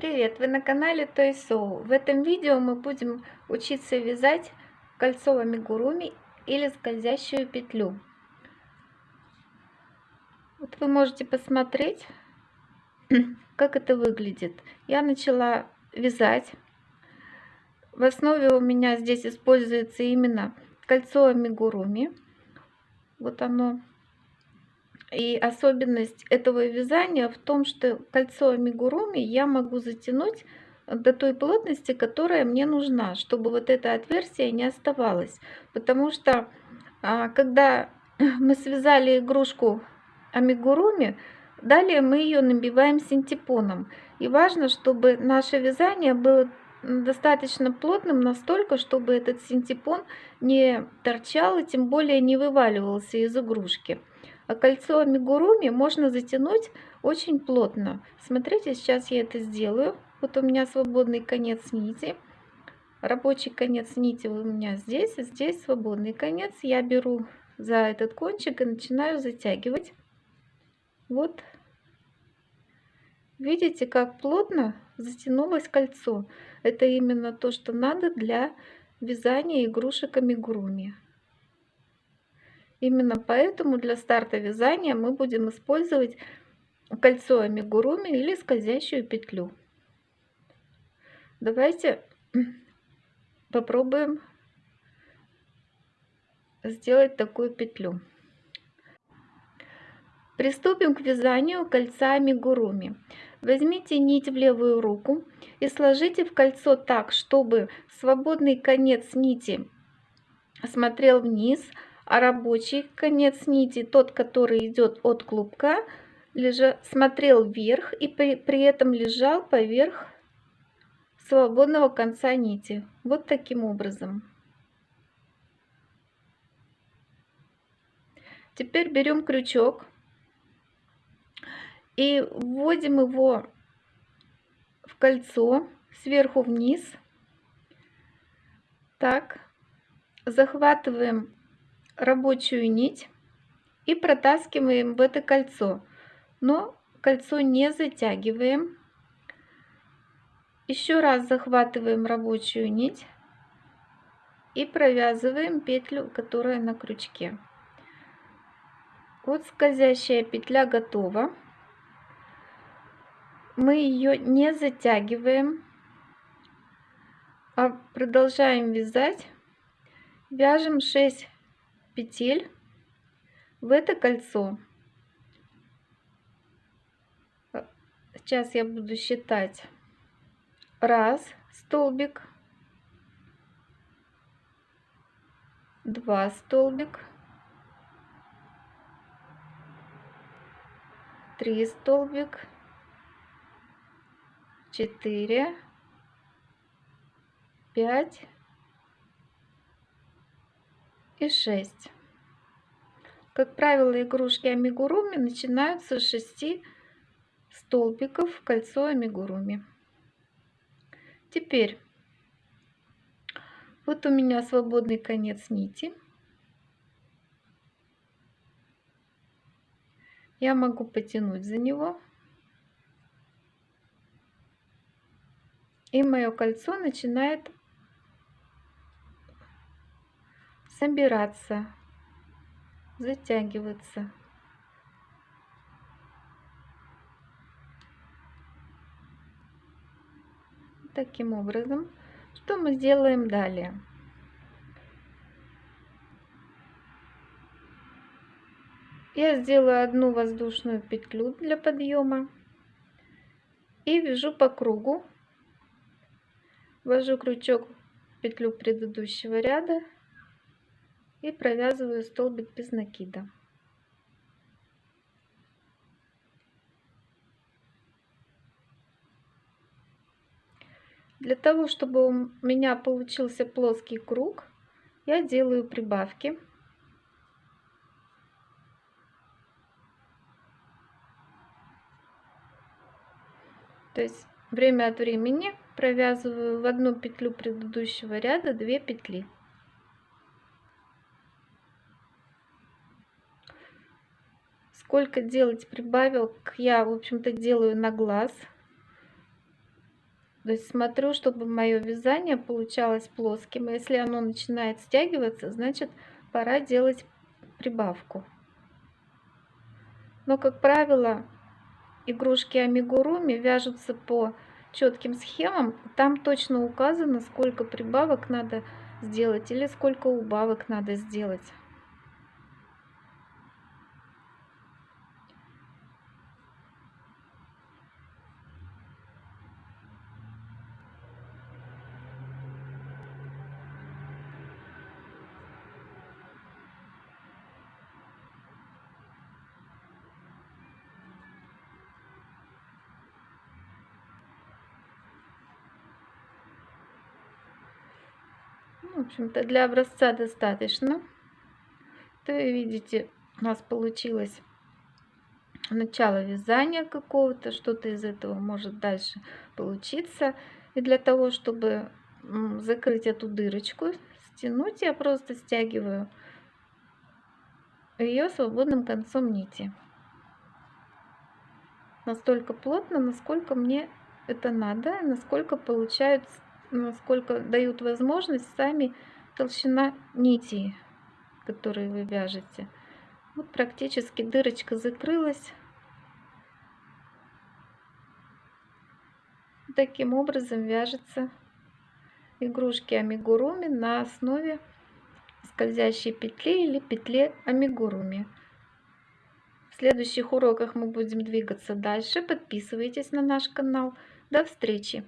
Привет! Вы на канале Soul. В этом видео мы будем учиться вязать кольцо амигуруми или скользящую петлю. Вот вы можете посмотреть, как это выглядит. Я начала вязать. В основе у меня здесь используется именно кольцо амигуруми. Вот оно и особенность этого вязания в том, что кольцо амигуруми я могу затянуть до той плотности, которая мне нужна, чтобы вот это отверстие не оставалось. Потому что а, когда мы связали игрушку амигуруми, далее мы ее набиваем синтепоном. И важно, чтобы наше вязание было достаточно плотным настолько, чтобы этот синтепон не торчал и тем более не вываливался из игрушки. А кольцо амигуруми можно затянуть очень плотно. Смотрите, сейчас я это сделаю. Вот у меня свободный конец нити. Рабочий конец нити у меня здесь, и здесь свободный конец. Я беру за этот кончик и начинаю затягивать. Вот. Видите, как плотно затянулось кольцо. Это именно то, что надо для вязания игрушек амигуруми. Именно поэтому для старта вязания мы будем использовать кольцо амигуруми или скользящую петлю. Давайте попробуем сделать такую петлю. Приступим к вязанию кольца амигуруми. Возьмите нить в левую руку и сложите в кольцо так, чтобы свободный конец нити смотрел вниз, а рабочий конец нити, тот, который идет от клубка, лежа, смотрел вверх и при, при этом лежал поверх свободного конца нити. Вот таким образом. Теперь берем крючок и вводим его в кольцо сверху вниз. Так, захватываем рабочую нить и протаскиваем в это кольцо. Но кольцо не затягиваем. Еще раз захватываем рабочую нить и провязываем петлю, которая на крючке. Вот скользящая петля готова. Мы ее не затягиваем, а продолжаем вязать. Вяжем 6 петель в это кольцо. Сейчас я буду считать. Раз столбик, два столбик, три столбик, четыре, пять и 6. Как правило, игрушки амигуруми начинаются с 6 столбиков в кольцо амигуруми. Теперь, вот у меня свободный конец нити. Я могу потянуть за него. И мое кольцо начинает собираться, затягиваться. Таким образом, что мы сделаем далее? Я сделаю одну воздушную петлю для подъема и вяжу по кругу, ввожу крючок в петлю предыдущего ряда и провязываю столбик без накида. Для того, чтобы у меня получился плоский круг, я делаю прибавки. То есть время от времени провязываю в одну петлю предыдущего ряда 2 петли. Сколько делать прибавок я в общем-то делаю на глаз То есть смотрю, чтобы мое вязание получалось плоским. Если оно начинает стягиваться, значит пора делать прибавку. Но, как правило, игрушки амигуруми вяжутся по четким схемам. Там точно указано, сколько прибавок надо сделать или сколько убавок надо сделать. В общем-то, для образца достаточно. То видите, у нас получилось начало вязания какого-то, что-то из этого может дальше получиться. И для того, чтобы закрыть эту дырочку, стянуть, я просто стягиваю ее свободным концом нити. Настолько плотно, насколько мне это надо, насколько получается насколько дают возможность сами толщина нити, которые вы вяжете. Вот практически дырочка закрылась. Таким образом вяжется игрушки амигуруми на основе скользящей петли или петли амигуруми. В следующих уроках мы будем двигаться дальше. Подписывайтесь на наш канал. До встречи!